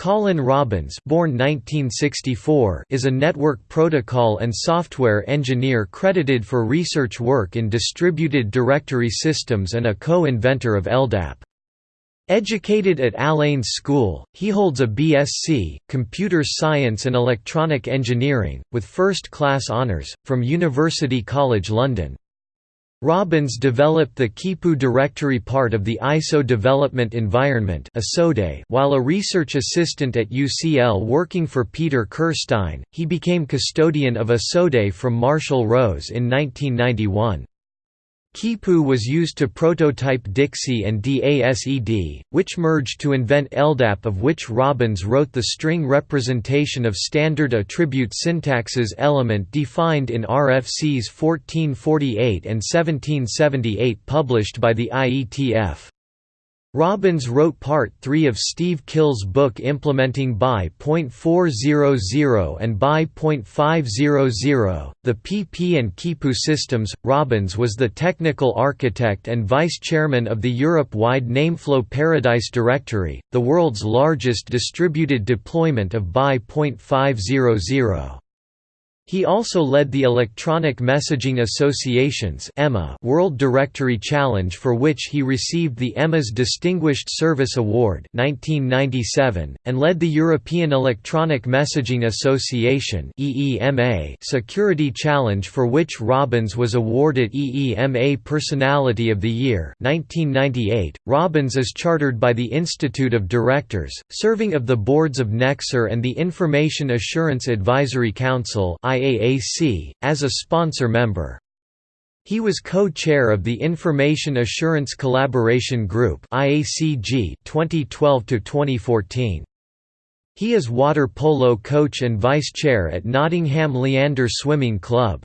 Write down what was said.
Colin Robbins born 1964 is a network protocol and software engineer credited for research work in distributed directory systems and a co-inventor of LDAP. Educated at Al Ain School, he holds a BSc, Computer Science and Electronic Engineering, with first-class honours, from University College London. Robbins developed the QUIPU directory part of the ISO development environment while a research assistant at UCL working for Peter Kirstein, he became custodian of ISODE from Marshall Rose in 1991. QUIPU was used to prototype Dixie and DASED, which merged to invent LDAP of which Robbins wrote the string representation of standard attribute syntaxes element defined in RFCs 1448 and 1778 published by the IETF. Robbins wrote Part 3 of Steve Kille's book implementing BY.400 and BY.500, the PP and QUIPU systems. Robbins was the technical architect and vice chairman of the Europe-wide Nameflow Paradise Directory, the world's largest distributed deployment of BY.500. He also led the Electronic Messaging Association's World Directory Challenge for which he received the EMA's Distinguished Service Award 1997, and led the European Electronic Messaging Association Security Challenge for which Robbins was awarded EEMA Personality of the Year 1998. .Robbins is chartered by the Institute of Directors, serving of the boards of Nexor and the Information Assurance Advisory Council IAAC, as a sponsor member. He was co-chair of the Information Assurance Collaboration Group IACG 2012 2014. He is water polo coach and vice chair at Nottingham Leander Swimming Club.